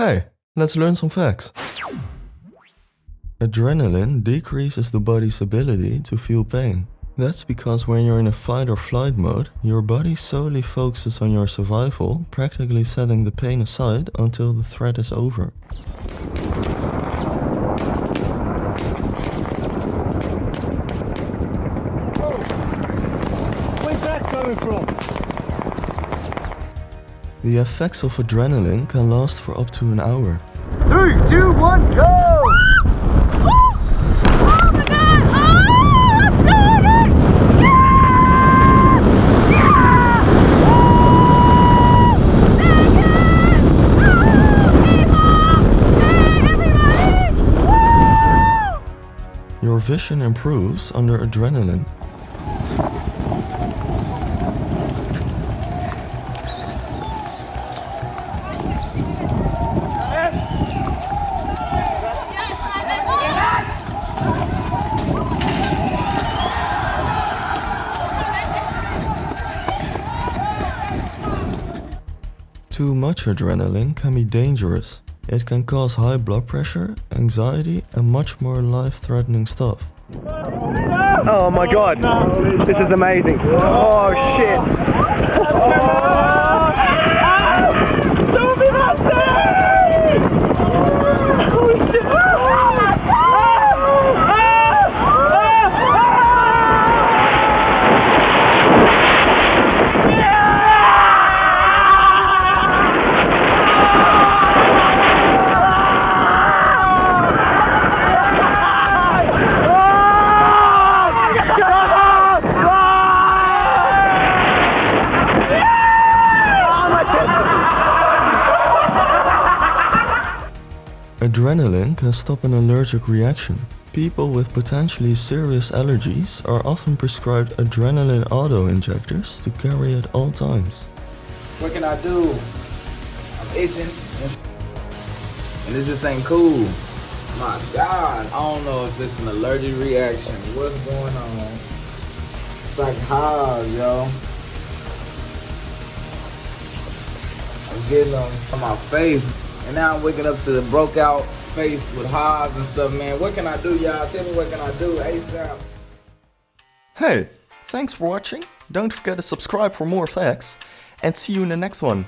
Hey, let's learn some facts. Adrenaline decreases the body's ability to feel pain. That's because when you're in a fight or flight mode, your body solely focuses on your survival, practically setting the pain aside until the threat is over. Where's that coming from? The effects of adrenaline can last for up to an hour. Three, two, one, go! My god! I'm doing it! Yeah! Yeah! Woo! Megan! Woo! People! Hey, everybody! Woo! Your vision improves under adrenaline. Too much adrenaline can be dangerous. It can cause high blood pressure, anxiety and much more life-threatening stuff. Oh my god, this is amazing. Oh shit. Adrenaline can stop an allergic reaction. People with potentially serious allergies are often prescribed adrenaline auto-injectors to carry at all times. What can I do? I'm itching. And it just ain't cool. My God. I don't know if it's an allergic reaction. What's going on? It's like hives, yo. I'm getting them on my face. And now I'm waking up to the broke out face with hives and stuff, man. What can I do, y'all? Tell me what can I do ASAP. Hey, thanks for watching. Don't forget to subscribe for more facts and see you in the next one.